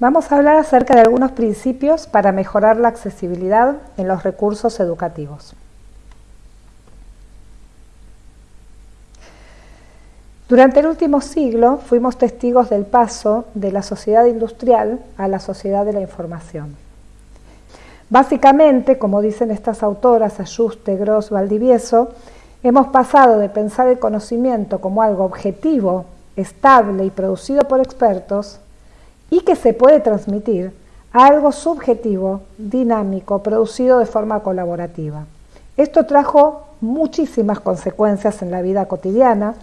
Vamos a hablar acerca de algunos principios para mejorar la accesibilidad en los recursos educativos. Durante el último siglo fuimos testigos del paso de la sociedad industrial a la sociedad de la información. Básicamente, como dicen estas autoras, Ayuste, Gross, Valdivieso, hemos pasado de pensar el conocimiento como algo objetivo, estable y producido por expertos, y que se puede transmitir a algo subjetivo, dinámico, producido de forma colaborativa. Esto trajo muchísimas consecuencias en la vida cotidiana.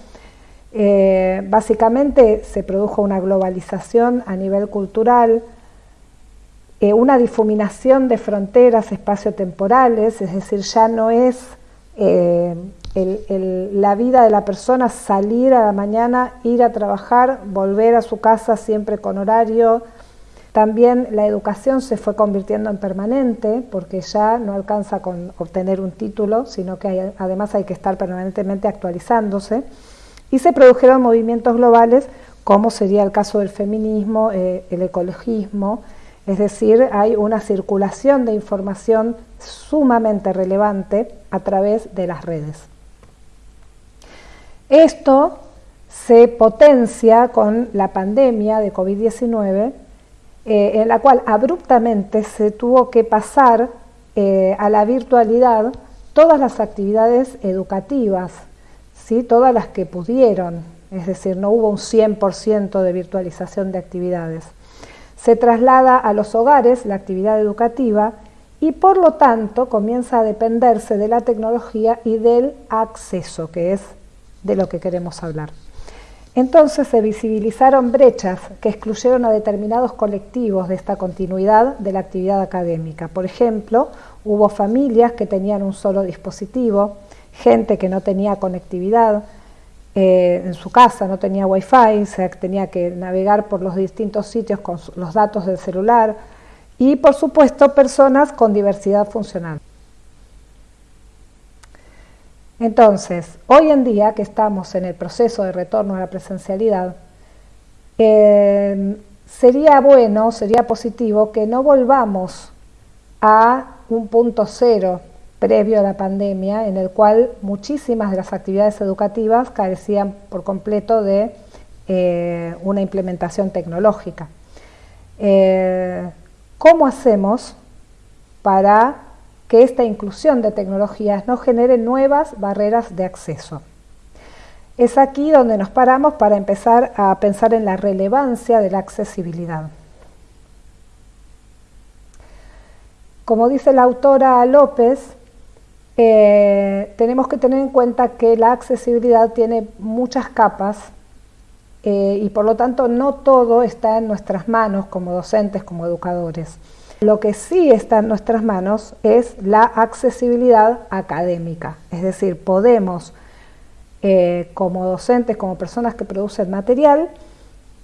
Eh, básicamente se produjo una globalización a nivel cultural, eh, una difuminación de fronteras espaciotemporales, es decir, ya no es eh, la vida de la persona salir a la mañana, ir a trabajar, volver a su casa siempre con horario. También la educación se fue convirtiendo en permanente porque ya no alcanza con obtener un título, sino que además hay que estar permanentemente actualizándose. Y se produjeron movimientos globales como sería el caso del feminismo, eh, el ecologismo, es decir, hay una circulación de información sumamente relevante a través de las redes. Esto se potencia con la pandemia de COVID-19, eh, en la cual abruptamente se tuvo que pasar eh, a la virtualidad todas las actividades educativas, ¿sí? todas las que pudieron, es decir, no hubo un 100% de virtualización de actividades. Se traslada a los hogares la actividad educativa y por lo tanto comienza a dependerse de la tecnología y del acceso, que es de lo que queremos hablar. Entonces se visibilizaron brechas que excluyeron a determinados colectivos de esta continuidad de la actividad académica. Por ejemplo, hubo familias que tenían un solo dispositivo, gente que no tenía conectividad eh, en su casa, no tenía wifi, se tenía que navegar por los distintos sitios con los datos del celular y por supuesto personas con diversidad funcional. Entonces, hoy en día que estamos en el proceso de retorno a la presencialidad, eh, sería bueno, sería positivo que no volvamos a un punto cero previo a la pandemia, en el cual muchísimas de las actividades educativas carecían por completo de eh, una implementación tecnológica. Eh, ¿Cómo hacemos para que esta inclusión de tecnologías no genere nuevas barreras de acceso. Es aquí donde nos paramos para empezar a pensar en la relevancia de la accesibilidad. Como dice la autora López, eh, tenemos que tener en cuenta que la accesibilidad tiene muchas capas eh, y por lo tanto no todo está en nuestras manos como docentes, como educadores. Lo que sí está en nuestras manos es la accesibilidad académica, es decir, podemos, eh, como docentes, como personas que producen material,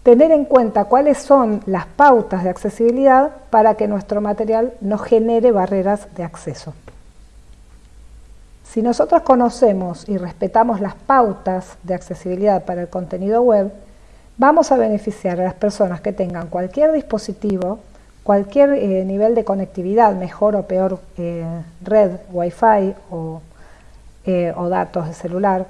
tener en cuenta cuáles son las pautas de accesibilidad para que nuestro material no genere barreras de acceso. Si nosotros conocemos y respetamos las pautas de accesibilidad para el contenido web, vamos a beneficiar a las personas que tengan cualquier dispositivo cualquier eh, nivel de conectividad, mejor o peor eh, red, wifi o, eh, o, datos de celular,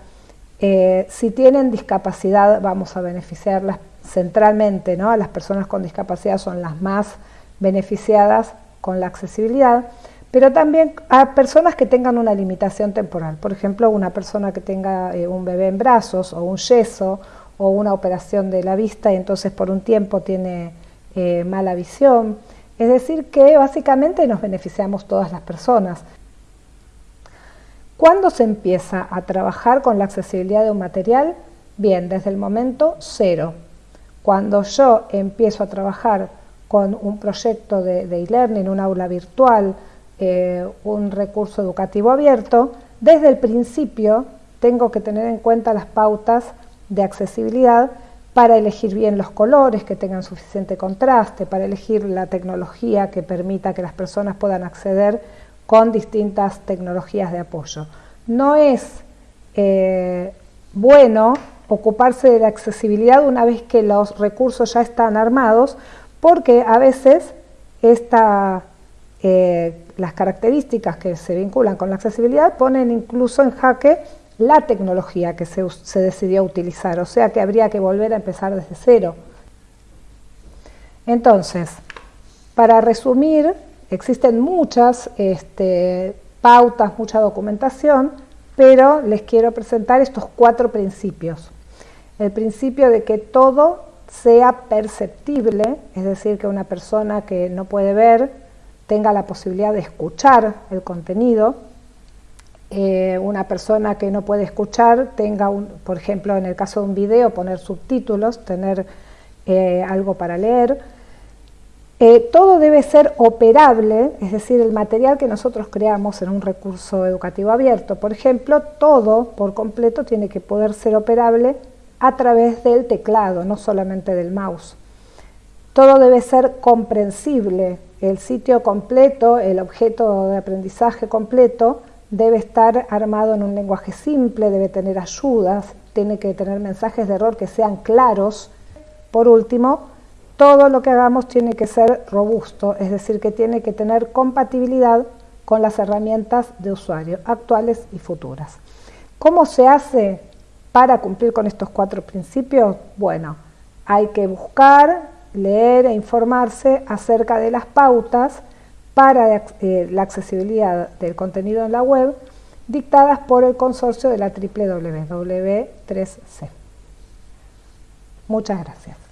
si tienen discapacidad vamos a beneficiarlas centralmente, ¿no? las personas con discapacidad son las más beneficiadas con la accesibilidad, pero también a personas que tengan una limitación temporal, por ejemplo una persona que tenga un bebé en brazos o un yeso o una operación de la vista y entonces por un tiempo tiene eh, mala visión. Es decir, que básicamente nos beneficiamos todas las personas. ¿Cuándo se empieza a trabajar con la accesibilidad de un material? Bien, desde el momento cero. Cuando yo empiezo a trabajar con un proyecto de e-learning, un aula virtual, eh, un recurso educativo abierto, desde el principio tengo que tener en cuenta las pautas de accesibilidad para elegir bien los colores que tengan suficiente contraste, para elegir la tecnología que permita que las personas puedan acceder con distintas tecnologías de apoyo. No es eh, bueno ocuparse de la accesibilidad una vez que los recursos ya están armados, porque a veces esta, eh, las características que se vinculan con la accesibilidad ponen incluso en jaque la tecnología que se, se decidió utilizar, o sea que habría que volver a empezar desde cero. Entonces, para resumir, existen muchas este, pautas, mucha documentación, pero les quiero presentar estos cuatro principios. El principio de que todo sea perceptible, es decir, que una persona que no puede ver tenga la posibilidad de escuchar el contenido, eh, una persona que no puede escuchar tenga, un, por ejemplo, en el caso de un video, poner subtítulos, tener eh, algo para leer, eh, todo debe ser operable, es decir, el material que nosotros creamos en un recurso educativo abierto, por ejemplo, todo por completo tiene que poder ser operable a través del teclado, no solamente del mouse. Todo debe ser comprensible, el sitio completo, el objeto de aprendizaje completo, debe estar armado en un lenguaje simple, debe tener ayudas, tiene que tener mensajes de error que sean claros. Por último, todo lo que hagamos tiene que ser robusto, es decir, que tiene que tener compatibilidad con las herramientas de usuario actuales y futuras. ¿Cómo se hace para cumplir con estos cuatro principios? Bueno, hay que buscar, leer e informarse acerca de las pautas para eh, la accesibilidad del contenido en la web dictadas por el consorcio de la WWW3C. Muchas gracias.